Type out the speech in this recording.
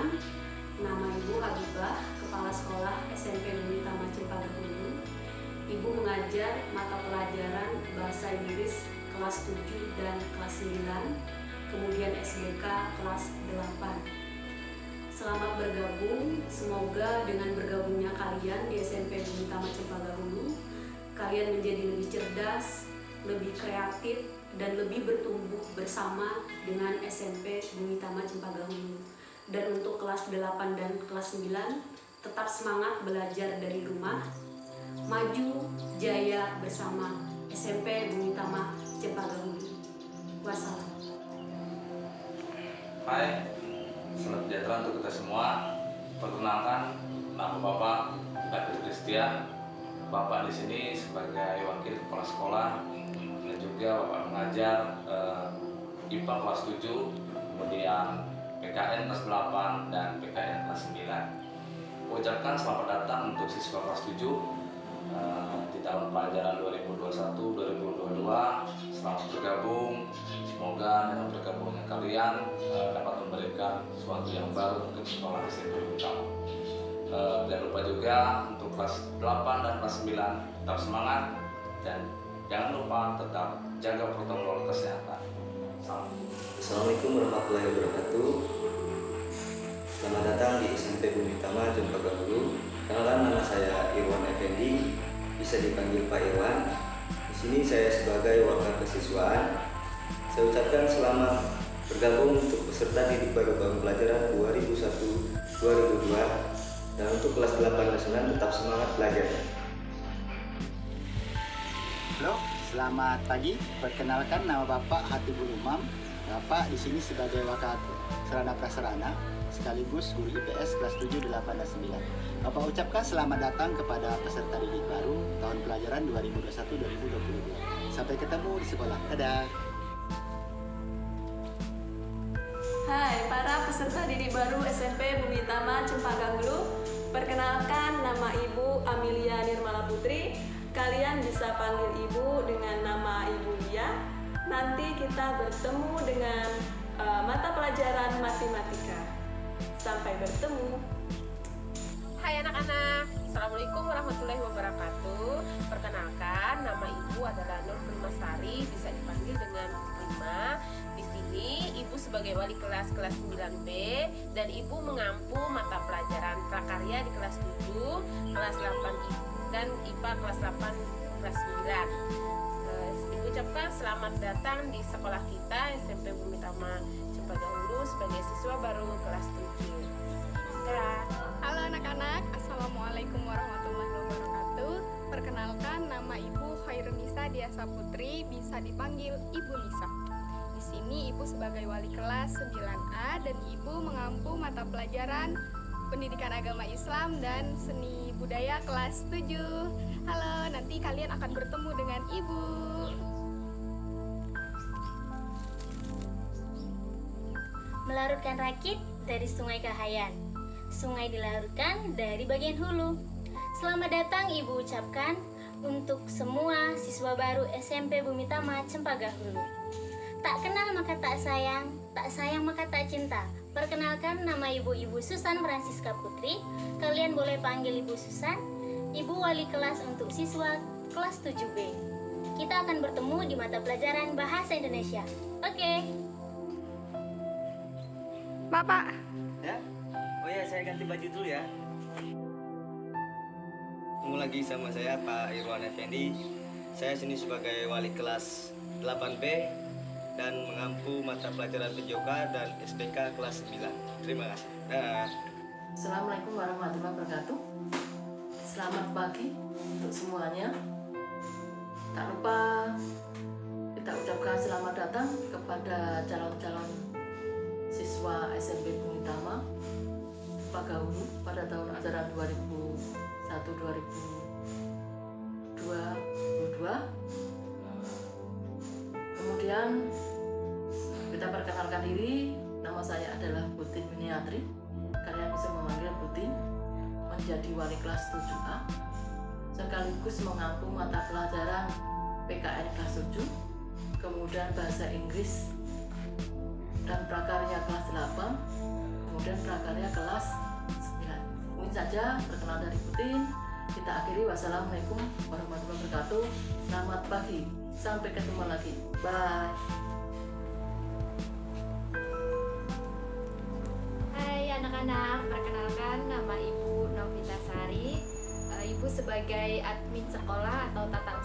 perkenalkan, nama Ibu Habibah, Kepala Sekolah SMP Negeri Taman Cempaka Hulu. Ibu mengajar mata pelajaran Bahasa Inggris kelas 7 dan kelas 9, kemudian SBK kelas 8. Selamat bergabung, semoga dengan bergabungnya kalian di SMP Negeri Taman Cempaka Hulu, kalian menjadi lebih cerdas, lebih kreatif, dan lebih bertumbuh bersama dengan SMP Bumi Tama Cempaka Hulu. Dan kelas 8 dan kelas 9, tetap semangat belajar dari rumah, maju jaya bersama SMP Bumi Tama Hulu. Wassalam. Hai, selamat sejahtera untuk kita semua. Perkenalkan, nama Bapak David Christian. Bapak di sini sebagai wakil kepala sekolah dan juga Bapak mengajar eh, IPA kelas 7, kemudian PKN kelas 8 dan PKN kelas 9. Ucapkan selamat datang untuk siswa kelas 7 eh, di tahun pelajaran 2021-2022. Selamat bergabung. Semoga dengan bergabungnya kalian eh, dapat memberikan sesuatu yang baru untuk sekolah SMP utama. Eh, jangan lupa juga untuk kelas 8 dan kelas 9 tetap semangat dan jangan lupa tetap jaga protokol kesehatan. Salam. Assalamualaikum warahmatullahi wabarakatuh. Peserta didik baru bangun pelajaran 2001-2002 dan untuk kelas 8 dan 9 tetap semangat belajar. Halo, selamat pagi. Perkenalkan nama Bapak Hatibul Umam. Bapak di sini sebagai wakil serana prasarana sekaligus guru IPS kelas 7, 8, dan 9. Bapak ucapkan selamat datang kepada peserta didik baru tahun pelajaran 2021-2022. Sampai ketemu di sekolah. Dadah. Hai para peserta didik baru SMP Bumi Tama Cempaka Hulu Perkenalkan nama Ibu Amelia Nirmala Putri. Kalian bisa panggil Ibu dengan nama Ibu Lia. Nanti kita bertemu dengan uh, mata pelajaran matematika. Sampai bertemu. Hai anak-anak, Assalamualaikum warahmatullahi wabarakatuh. Perkenalkan, nama ibu adalah Nur Primasari Bisa dipanggil dengan Prima Di sini sebagai wali kelas kelas 9B Dan ibu mengampu mata pelajaran prakarya di kelas 7 Kelas 8 dan IPA kelas 8 kelas 9 Eh, Ibu ucapkan selamat datang di sekolah kita SMP Bumi Tama Cempaka Hulu sebagai siswa baru kelas 7 Dadah. Halo anak-anak, Assalamualaikum warahmatullahi wabarakatuh. Perkenalkan nama Ibu Khairunisa Diasa Putri, bisa dipanggil Ibu Nisa sini Ibu sebagai wali kelas 9A dan Ibu mengampu mata pelajaran Pendidikan Agama Islam dan Seni Budaya kelas 7 Halo, nanti kalian akan bertemu dengan Ibu Melarutkan rakit dari Sungai Kahayan. Sungai dilarutkan dari bagian hulu. Selamat datang Ibu ucapkan untuk semua siswa baru SMP Bumi Tama Cempaka Hulu. Tak kenal maka tak sayang, tak sayang maka tak cinta. Perkenalkan nama Ibu Ibu Susan Francisca Putri. Kalian boleh panggil Ibu Susan, Ibu wali kelas untuk siswa kelas 7B. Kita akan bertemu di mata pelajaran Bahasa Indonesia. Oke. Bapak, Ya? Oh ya, saya ganti baju dulu ya. Ketemu lagi sama saya Pak Irwan Effendi. Saya sini sebagai wali kelas 8B dan mengampu mata pelajaran PJOK dan SPK kelas 9. Terima kasih. Dah. Assalamualaikum warahmatullahi wabarakatuh Selamat pagi untuk semuanya Tak lupa kita ucapkan selamat datang kepada calon-calon siswa SMP Bumi Tama Pagahulu pada tahun ajaran 2001-2022 Kemudian kita perkenalkan diri Nama saya adalah Putin Miniatri kalian bisa memanggil Putin menjadi wali kelas 7A sekaligus mengampu mata pelajaran PKN kelas 7 kemudian bahasa Inggris dan prakarya kelas 8 kemudian prakarya kelas 9 mungkin saja perkenalan dari Putin Kita akhiri wassalamualaikum warahmatullahi wabarakatuh. Selamat pagi. Sampai ketemu lagi. Bye. Hai anak-anak, perkenalkan nama Ibu Novita Sari. Eh, Ibu sebagai admin sekolah atau tata